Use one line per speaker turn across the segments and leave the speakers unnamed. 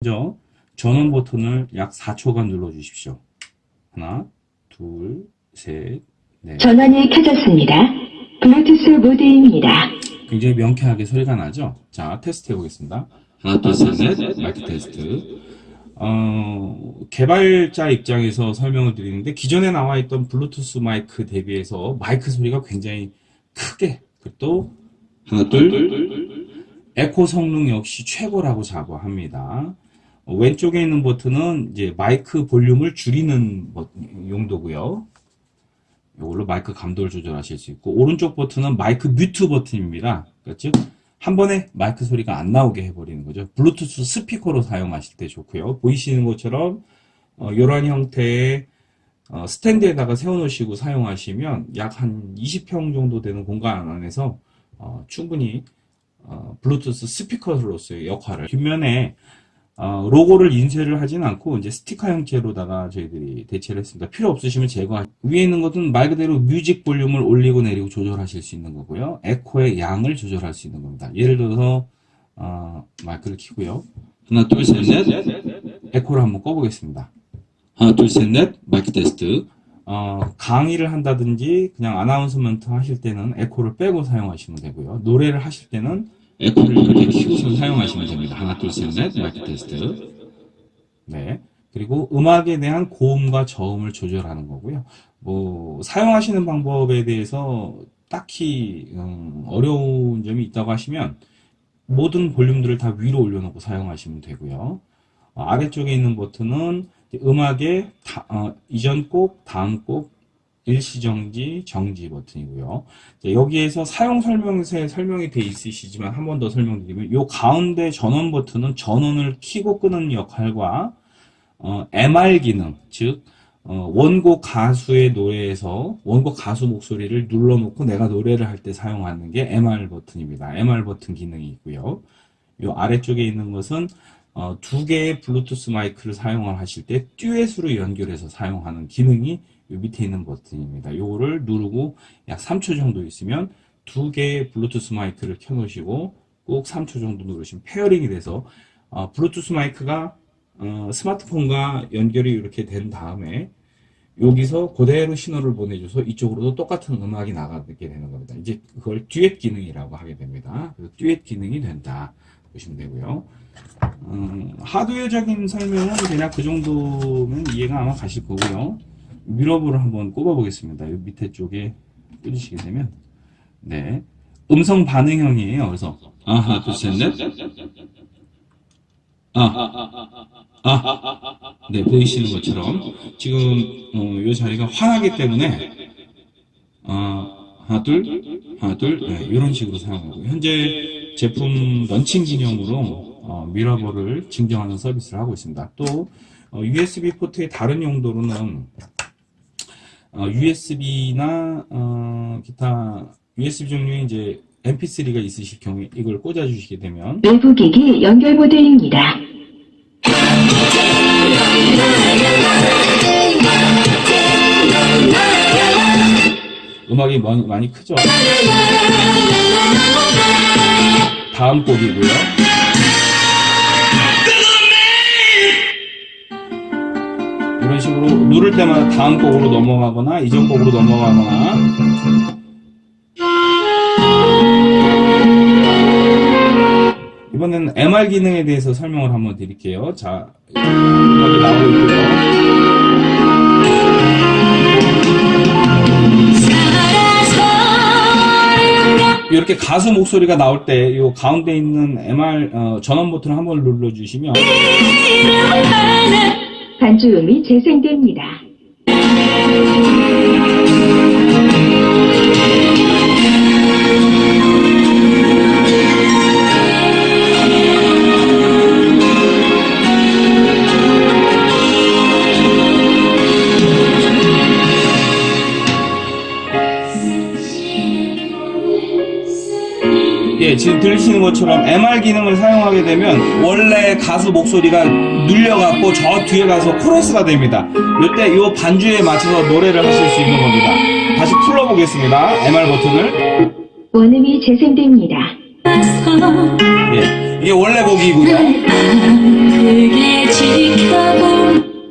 먼저 전원 버튼을 약 4초간 눌러 주십시오. 하나, 둘, 셋, 넷.
전원이 켜졌습니다. 블루투스 모드입니다.
굉장히 명쾌하게 소리가 나죠? 자, 테스트 해보겠습니다. 하나, 둘, 셋, 넷. 마이크 테스트. 어, 개발자 입장에서 설명을 드리는데, 기존에 나와 있던 블루투스 마이크 대비해서 마이크 소리가 굉장히 크게, 그리고 또, 하나, 둘, 에코 성능 역시 최고라고 자부합니다. 어, 왼쪽에 있는 버튼은 이제 마이크 볼륨을 줄이는 버- 용도고요. 이걸로 마이크 감도를 조절하실 수 있고 오른쪽 버튼은 마이크 mute 버튼입니다. 그러니까 즉, 한 번에 마이크 소리가 안 나오게 해버리는 거죠. 블루투스 스피커로 사용하실 때 좋고요. 보이시는 것처럼 어, 이런 형태의 어, 스탠드에다가 세워놓으시고 사용하시면 약 한 20평 정도 되는 공간 안에서 어, 충분히 어, 블루투스 스피커로서의 역할을 뒷면에 어, 로고를 인쇄를 하진 않고 이제 스티커 형태로다가 저희들이 대체를 했습니다. 필요 없으시면 제거. 위에 있는 것은 말 그대로 music 볼륨을 올리고 내리고 조절하실 수 있는 거고요. 에코의 양을 조절할 수 있는 겁니다. 예를 들어서 어, 마이크를 켜고요. 하나 둘 셋 넷 에코를 한번 꺼보겠습니다. 하나 둘 셋 넷 마이크 테스트. 어, 강의를 한다든지 그냥 아나운서먼트 하실 때는 에코를 빼고 사용하시면 되고요. 노래를 하실 때는 에코를 이렇게 키고서 사용하시면 됩니다. 하나, 둘, 셋, 넷, 마이크 테스트. 네. 그리고 음악에 대한 고음과 저음을 조절하는 거고요. 뭐, 사용하시는 방법에 대해서 딱히, 음, 어려운 점이 있다고 하시면, 모든 볼륨들을 다 위로 올려놓고 사용하시면 되고요. 어, 아래쪽에 있는 버튼은 음악의 다- 어, 이전 곡, 다음 곡, 일시정지, 정지 버튼이고요. 여기에서 사용 설명서에 설명이 돼 있으시지만 한 번 더 설명드리면 이 가운데 전원 버튼은 전원을 켜고 끄는 역할과 어, MR 기능, 즉 어, 원곡 가수의 노래에서 원곡 가수 목소리를 눌러놓고 내가 노래를 할 때 사용하는 게 MR 버튼입니다. MR 버튼 기능이 있고요. 이 아래쪽에 있는 것은 어, 두 개의 블루투스 마이크를 사용을 하실 때 듀엣으로 연결해서 사용하는 기능이 이 밑에 있는 버튼입니다. 요거를 누르고 약 3초 정도 있으면 두 개의 블루투스 마이크를 켜놓으시고 꼭 3초 정도 누르시면 pairing이 돼서 어, 블루투스 마이크가 어, 스마트폰과 연결이 이렇게 된 다음에 여기서 그대로 신호를 보내줘서 이쪽으로도 똑같은 음악이 나가게 되는 겁니다. 이제 그걸 듀엣 기능이라고 하게 됩니다. 그래서 듀엣 기능이 된다 보시면 되고요. 음, 하드웨어적인 설명은 그냥 그 정도면 이해가 아마 가실 거고요. 미러볼을 한번 꼽아보겠습니다. 이 밑에 쪽에 꽂으시게 되면. 네. 음성 반응형이에요. 그래서. 아, 하나 둘셋넷. 아, 아, 네 보이시는 것처럼. 지금 어, 이 자리가 환하기 때문에. 어, 하나 둘. 하나 둘. 네, 이런 식으로 사용하고. 현재 제품 런칭 기념으로 어, 미러볼을 증정하는 서비스를 하고 있습니다. 또 어, USB 포트의 다른 용도로는 어, USB나 어, 기타 USB 종류의 이제 MP3가 있으실 경우에 이걸 꽂아주시게 되면
외부 기기 연결 모드입니다.
음악이 많이, 많이 크죠. 다음 곡이고요. 누를 때마다 다음 곡으로 넘어가거나 이전 곡으로 넘어가거나 이번에는 MR 기능에 대해서 설명을 한번 드릴게요. 자, 음악이 나오고 있고요. 이렇게 가수 목소리가 나올 때 이 가운데 있는 MR 어, 전원 버튼을 한번 눌러주시면
반주음이 재생됩니다.
예, 지금 들으시는 것처럼 MR 기능을 사용하게 되면 원래 가수 목소리가 눌려갖고 저 뒤에 가서 코러스가 됩니다. 이때 이 반주에 맞춰서 노래를 하실 수 있는 겁니다. 다시 풀어보겠습니다. MR 버튼을.
원음이 재생됩니다.
예. 이게 원래 곡이고요.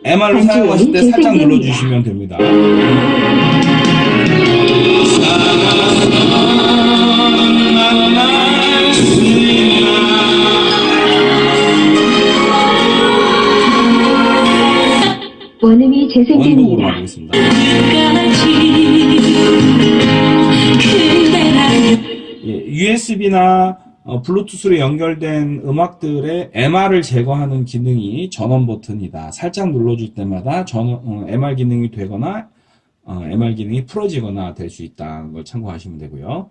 MR로 사용하실 때 살짝 눌러주시면 됩니다. 원곡으로.
끝까지 그대라는
USB나 블루투스로 연결된 음악들의 MR을 제거하는 기능이 전원 버튼이다. 살짝 눌러줄 때마다 전원, 어, MR 기능이 되거나 어, MR 기능이 풀어지거나 될 수 있다는 걸 참고하시면 되고요.